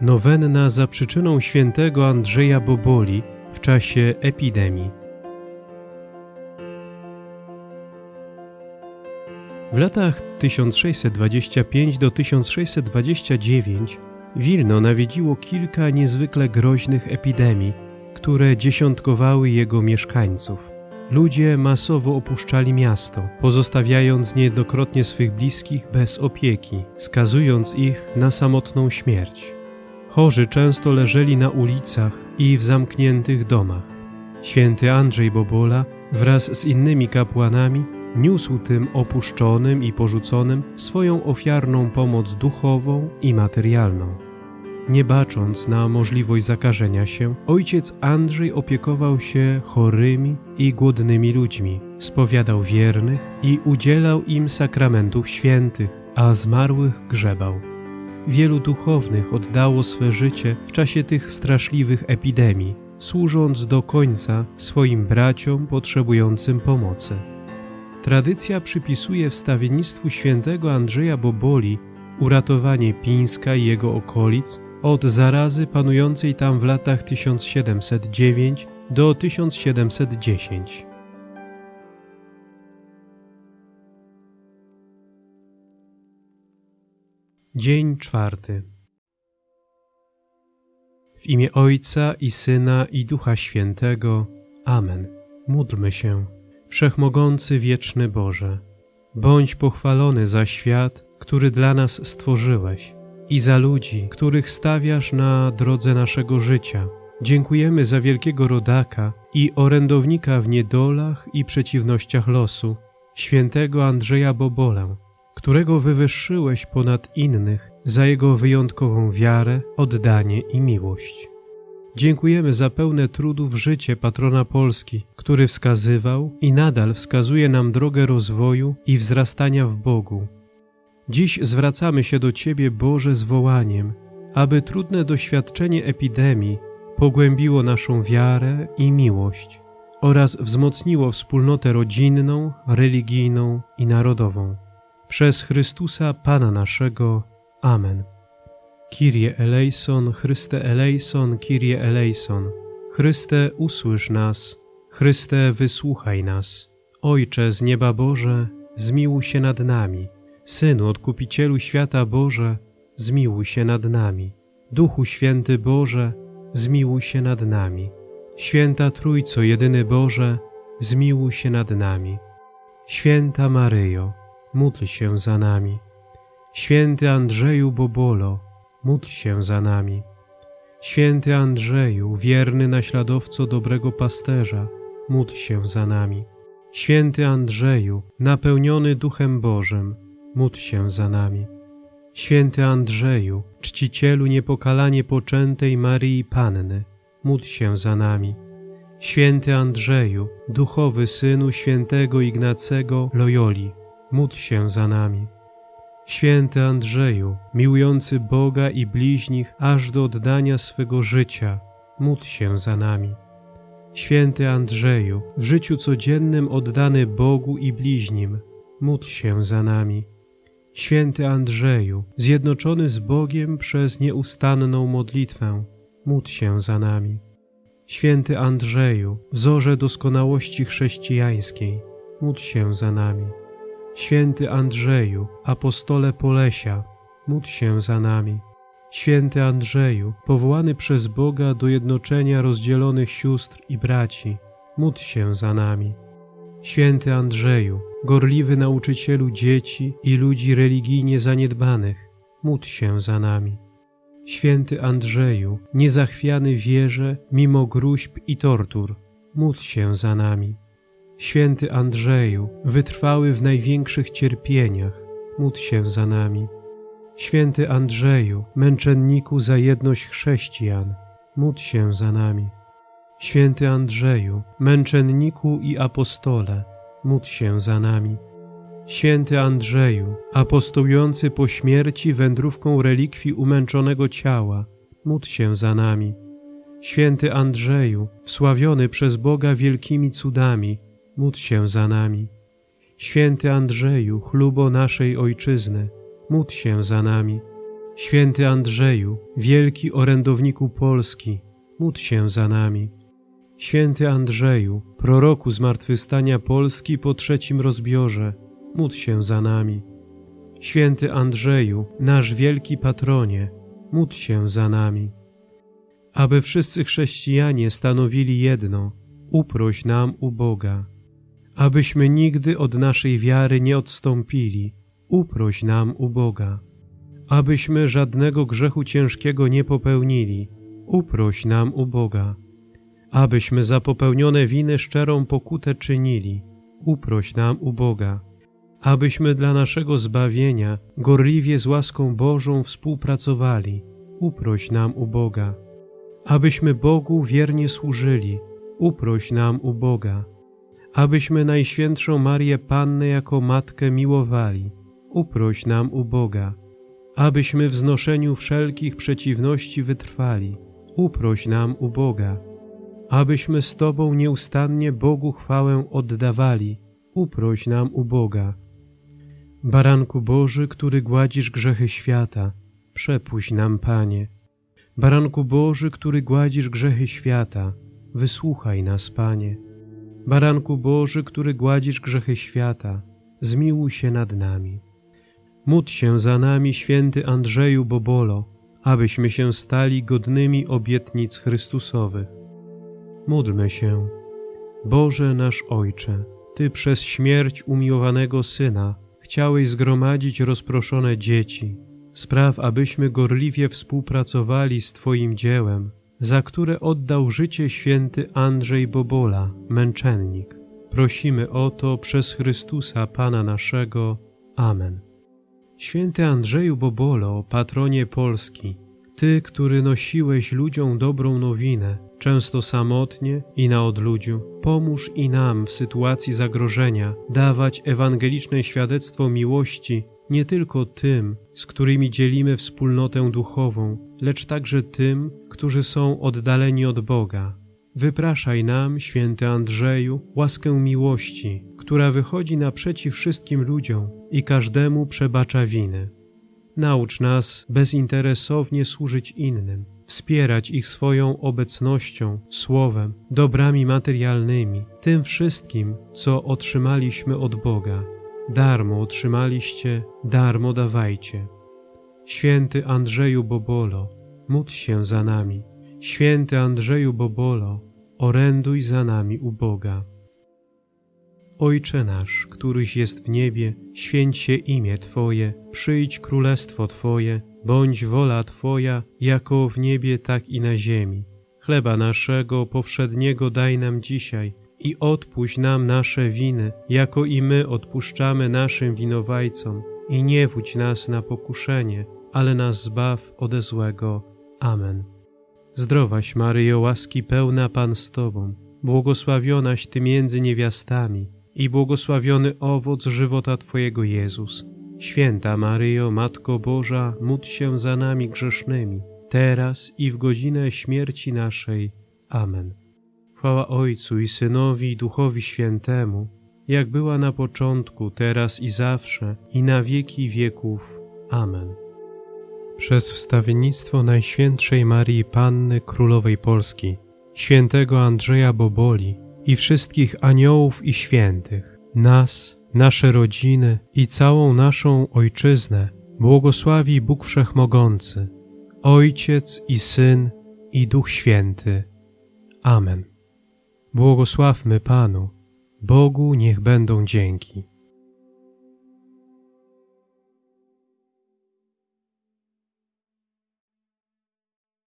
Nowenna za przyczyną świętego Andrzeja Boboli w czasie epidemii. W latach 1625 do 1629 Wilno nawiedziło kilka niezwykle groźnych epidemii, które dziesiątkowały jego mieszkańców. Ludzie masowo opuszczali miasto, pozostawiając niejednokrotnie swych bliskich bez opieki, skazując ich na samotną śmierć. Chorzy często leżeli na ulicach i w zamkniętych domach. Święty Andrzej Bobola wraz z innymi kapłanami niósł tym opuszczonym i porzuconym swoją ofiarną pomoc duchową i materialną. Nie bacząc na możliwość zakażenia się, ojciec Andrzej opiekował się chorymi i głodnymi ludźmi, spowiadał wiernych i udzielał im sakramentów świętych, a zmarłych grzebał. Wielu duchownych oddało swe życie w czasie tych straszliwych epidemii, służąc do końca swoim braciom potrzebującym pomocy. Tradycja przypisuje wstawiennictwu świętego Andrzeja Boboli uratowanie Pińska i jego okolic od zarazy panującej tam w latach 1709 do 1710. Dzień czwarty. W imię Ojca i Syna i Ducha Świętego. Amen. Módlmy się. Wszechmogący wieczny Boże, bądź pochwalony za świat, który dla nas stworzyłeś i za ludzi, których stawiasz na drodze naszego życia. Dziękujemy za wielkiego rodaka i orędownika w niedolach i przeciwnościach losu, świętego Andrzeja Bobolę, którego wywyższyłeś ponad innych za jego wyjątkową wiarę, oddanie i miłość. Dziękujemy za pełne trudów życie patrona Polski, który wskazywał i nadal wskazuje nam drogę rozwoju i wzrastania w Bogu. Dziś zwracamy się do Ciebie, Boże, z wołaniem, aby trudne doświadczenie epidemii pogłębiło naszą wiarę i miłość oraz wzmocniło wspólnotę rodzinną, religijną i narodową. Przez Chrystusa Pana naszego. Amen. Kyrie eleison, Chryste eleison, Kyrie eleison. Chryste, usłysz nas. Chryste, wysłuchaj nas. Ojcze z nieba Boże, zmiłuj się nad nami. Synu, Odkupicielu świata Boże, zmiłuj się nad nami. Duchu Święty Boże, zmiłuj się nad nami. Święta Trójco, jedyny Boże, zmiłuj się nad nami. Święta Maryjo, módl się za nami. Święty Andrzeju Bobolo, módl się za nami. Święty Andrzeju, wierny naśladowco dobrego pasterza, módl się za nami. Święty Andrzeju, napełniony Duchem Bożym, módl się za nami. Święty Andrzeju, czcicielu niepokalanie poczętej Maryi Panny, módl się za nami. Święty Andrzeju, duchowy synu świętego Ignacego Loyoli, módl się za nami. Święty Andrzeju, miłujący Boga i bliźnich aż do oddania swego życia, módl się za nami. Święty Andrzeju, w życiu codziennym oddany Bogu i bliźnim, módl się za nami. Święty Andrzeju, zjednoczony z Bogiem przez nieustanną modlitwę, módl się za nami. Święty Andrzeju, wzorze doskonałości chrześcijańskiej, módl się za nami. Święty Andrzeju, apostole Polesia, módl się za nami. Święty Andrzeju, powołany przez Boga do jednoczenia rozdzielonych sióstr i braci, módl się za nami. Święty Andrzeju, gorliwy nauczycielu dzieci i ludzi religijnie zaniedbanych, módl się za nami. Święty Andrzeju, niezachwiany wierze mimo gruźb i tortur, módl się za nami. Święty Andrzeju, wytrwały w największych cierpieniach, módl się za nami. Święty Andrzeju, męczenniku za jedność chrześcijan, módl się za nami. Święty Andrzeju, męczenniku i apostole, módl się za nami. Święty Andrzeju, apostołujący po śmierci wędrówką relikwii umęczonego ciała, módl się za nami. Święty Andrzeju, wsławiony przez Boga wielkimi cudami, módl się za nami. Święty Andrzeju, chlubo naszej Ojczyzny, módl się za nami. Święty Andrzeju, wielki orędowniku Polski, módl się za nami. Święty Andrzeju, proroku zmartwychwstania Polski po trzecim rozbiorze, módl się za nami. Święty Andrzeju, nasz wielki patronie, módl się za nami. Aby wszyscy chrześcijanie stanowili jedno, uproś nam u Boga. Abyśmy nigdy od naszej wiary nie odstąpili, uproś nam u Boga. Abyśmy żadnego grzechu ciężkiego nie popełnili, uproś nam u Boga. Abyśmy za popełnione winy szczerą pokutę czynili, uproś nam u Boga. Abyśmy dla naszego zbawienia gorliwie z łaską Bożą współpracowali, uproś nam u Boga. Abyśmy Bogu wiernie służyli, uproś nam u Boga. Abyśmy Najświętszą Marię Pannę jako Matkę miłowali, uproś nam u Boga. Abyśmy w znoszeniu wszelkich przeciwności wytrwali, uproś nam u Boga. Abyśmy z Tobą nieustannie Bogu chwałę oddawali, uproś nam u Boga. Baranku Boży, który gładzisz grzechy świata, przepuść nam, Panie. Baranku Boży, który gładzisz grzechy świata, wysłuchaj nas, Panie. Baranku Boży, który gładzisz grzechy świata, zmiłuj się nad nami. Módl się za nami, święty Andrzeju Bobolo, abyśmy się stali godnymi obietnic Chrystusowych. Módlmy się. Boże nasz Ojcze, Ty przez śmierć umiłowanego Syna chciałeś zgromadzić rozproszone dzieci. Spraw, abyśmy gorliwie współpracowali z Twoim dziełem, za które oddał życie święty Andrzej Bobola, męczennik. Prosimy o to przez Chrystusa Pana naszego. Amen. Święty Andrzeju Bobolo, patronie Polski, Ty, który nosiłeś ludziom dobrą nowinę, często samotnie i na odludziu, pomóż i nam w sytuacji zagrożenia dawać ewangeliczne świadectwo miłości nie tylko tym, z którymi dzielimy wspólnotę duchową, lecz także tym, którzy są oddaleni od Boga. Wypraszaj nam, święty Andrzeju, łaskę miłości, która wychodzi naprzeciw wszystkim ludziom i każdemu przebacza winy. Naucz nas bezinteresownie służyć innym, wspierać ich swoją obecnością, słowem, dobrami materialnymi, tym wszystkim, co otrzymaliśmy od Boga. Darmo otrzymaliście, darmo dawajcie. Święty Andrzeju Bobolo, módl się za nami. Święty Andrzeju Bobolo, oręduj za nami u Boga. Ojcze nasz, któryś jest w niebie, święć się imię Twoje, przyjdź królestwo Twoje, bądź wola Twoja, jako w niebie, tak i na ziemi. Chleba naszego powszedniego daj nam dzisiaj i odpuść nam nasze winy, jako i my odpuszczamy naszym winowajcom. I nie wódź nas na pokuszenie, ale nas zbaw ode złego. Amen. Zdrowaś Maryjo, łaski pełna Pan z Tobą, błogosławionaś Ty między niewiastami i błogosławiony owoc żywota Twojego Jezus. Święta Maryjo, Matko Boża, módl się za nami grzesznymi, teraz i w godzinę śmierci naszej. Amen. Chwała Ojcu i Synowi i Duchowi Świętemu, jak była na początku, teraz i zawsze, i na wieki wieków. Amen. Przez wstawiennictwo Najświętszej Marii Panny Królowej Polski, świętego Andrzeja Boboli i wszystkich aniołów i świętych, nas, nasze rodziny i całą naszą Ojczyznę błogosławi Bóg Wszechmogący, Ojciec i Syn i Duch Święty. Amen. Błogosławmy Panu, Bogu niech będą dzięki.